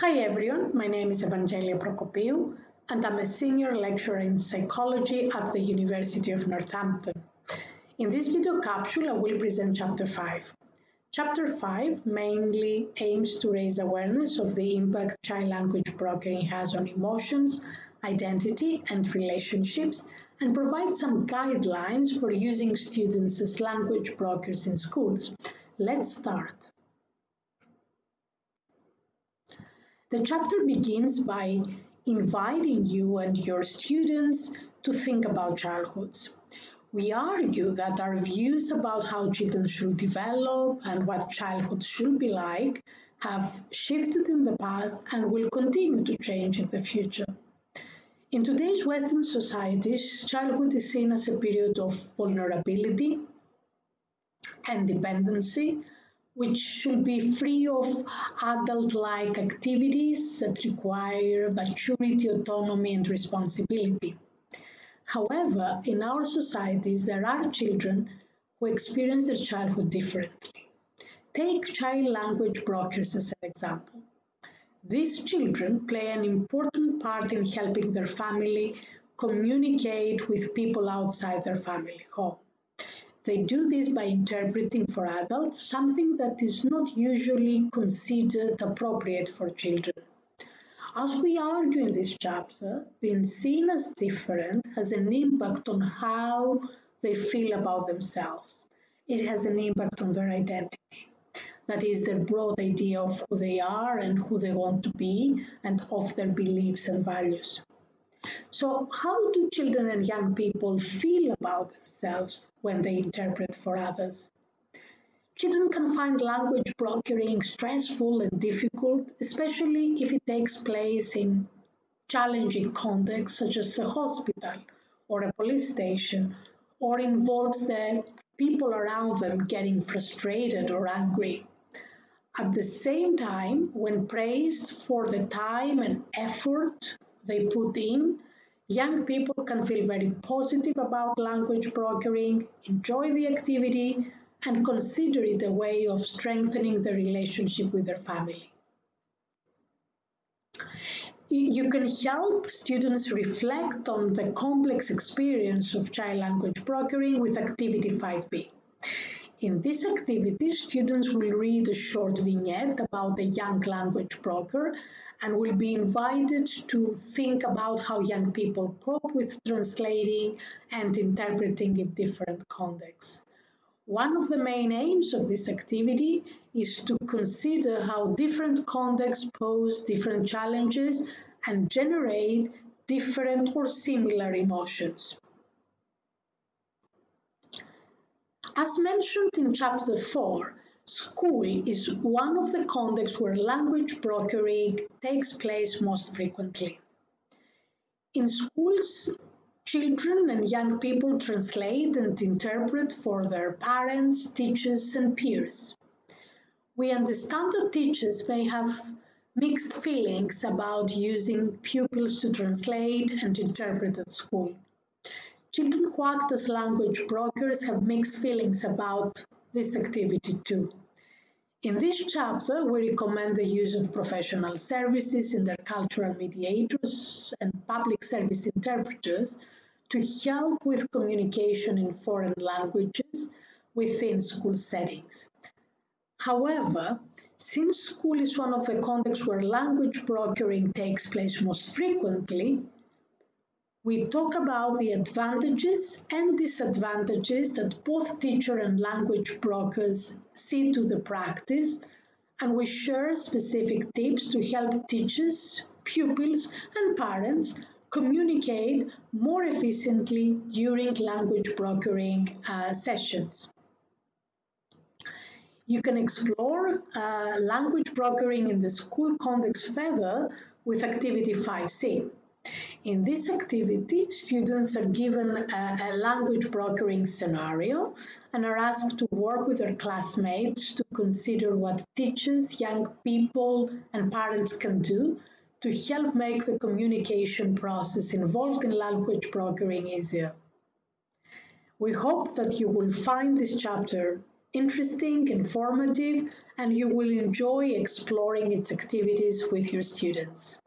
Hi everyone, my name is Evangelia Prokopiou and I'm a senior lecturer in psychology at the University of Northampton. In this video capsule, I will present Chapter 5. Chapter 5 mainly aims to raise awareness of the impact child language brokering has on emotions, identity and relationships and provide some guidelines for using students as language brokers in schools. Let's start. The chapter begins by inviting you and your students to think about childhoods. We argue that our views about how children should develop and what childhood should be like have shifted in the past and will continue to change in the future. In today's Western societies, childhood is seen as a period of vulnerability and dependency, which should be free of adult-like activities that require maturity, autonomy, and responsibility. However, in our societies, there are children who experience their childhood differently. Take child language brokers as an example. These children play an important part in helping their family communicate with people outside their family home. They do this by interpreting for adults something that is not usually considered appropriate for children. As we argue in this chapter, being seen as different has an impact on how they feel about themselves. It has an impact on their identity. That is their broad idea of who they are and who they want to be and of their beliefs and values. So how do children and young people feel about themselves when they interpret for others? Children can find language brokering stressful and difficult, especially if it takes place in challenging contexts such as a hospital or a police station, or involves the people around them getting frustrated or angry. At the same time, when praised for the time and effort they put in, young people can feel very positive about language brokering, enjoy the activity, and consider it a way of strengthening the relationship with their family. You can help students reflect on the complex experience of child language brokering with Activity 5B. In this activity, students will read a short vignette about the young language broker and will be invited to think about how young people cope with translating and interpreting in different contexts. One of the main aims of this activity is to consider how different contexts pose different challenges and generate different or similar emotions. As mentioned in chapter 4, school is one of the contexts where language brokering takes place most frequently. In schools, Children and young people translate and interpret for their parents, teachers, and peers. We understand that teachers may have mixed feelings about using pupils to translate and interpret at school. Children who act as language brokers have mixed feelings about this activity too. In this chapter, we recommend the use of professional services, intercultural mediators, and public service interpreters to help with communication in foreign languages within school settings. However, since school is one of the contexts where language brokering takes place most frequently, we talk about the advantages and disadvantages that both teacher and language brokers see to the practice, and we share specific tips to help teachers, pupils, and parents communicate more efficiently during language brokering uh, sessions. You can explore uh, language brokering in the school context further with Activity 5C. In this activity, students are given a, a, language brokering scenario and are asked to work with their classmates to consider what teachers, young people, and parents can do to help make the communication process involved in language brokering easier. We hope that you will find this chapter interesting, informative, and you will enjoy exploring its activities with your students.